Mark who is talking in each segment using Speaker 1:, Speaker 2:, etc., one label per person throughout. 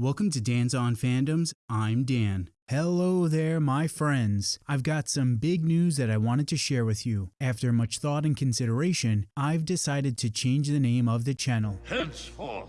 Speaker 1: Welcome to Dan's on Fandoms. I'm Dan. Hello there, my friends. I've got some big news that I wanted to share with you. After much thought and consideration, I've decided to change the name of the channel.
Speaker 2: Henceforth,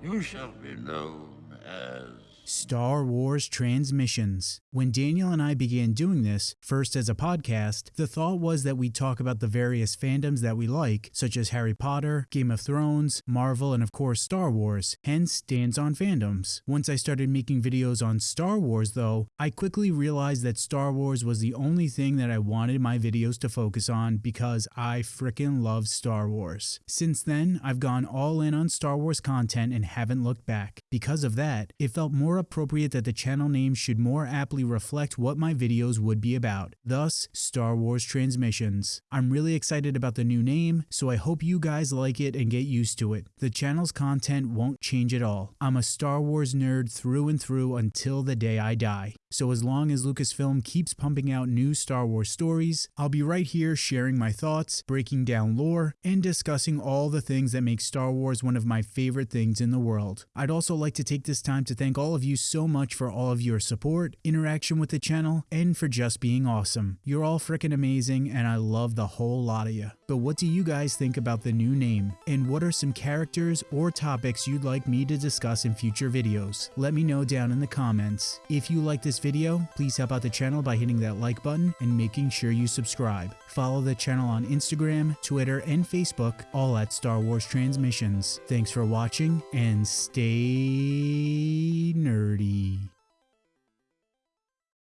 Speaker 2: you shall be known as.
Speaker 1: Star Wars Transmissions. When Daniel and I began doing this, first as a podcast, the thought was that we'd talk about the various fandoms that we like, such as Harry Potter, Game of Thrones, Marvel, and of course Star Wars, hence Dan's on Fandoms. Once I started making videos on Star Wars though, I quickly realized that Star Wars was the only thing that I wanted my videos to focus on because I frickin' love Star Wars. Since then, I've gone all in on Star Wars content and haven't looked back. Because of that, it felt more appropriate that the channel name should more aptly reflect what my videos would be about, thus Star Wars Transmissions. I'm really excited about the new name, so I hope you guys like it and get used to it. The channel's content won't change at all. I'm a Star Wars nerd through and through until the day I die. So as long as Lucasfilm keeps pumping out new Star Wars stories, I'll be right here sharing my thoughts, breaking down lore, and discussing all the things that make Star Wars one of my favorite things in the world. I'd also like to take this time to thank all of you so much for all of your support, interaction with the channel, and for just being awesome. You're all freaking amazing and I love the whole lot of you. But what do you guys think about the new name? And what are some characters or topics you'd like me to discuss in future videos? Let me know down in the comments. If you like this video, please help out the channel by hitting that like button and making sure you subscribe. Follow the channel on Instagram, Twitter, and Facebook, all at Star Wars Transmissions. Thanks for watching and stay nerdy.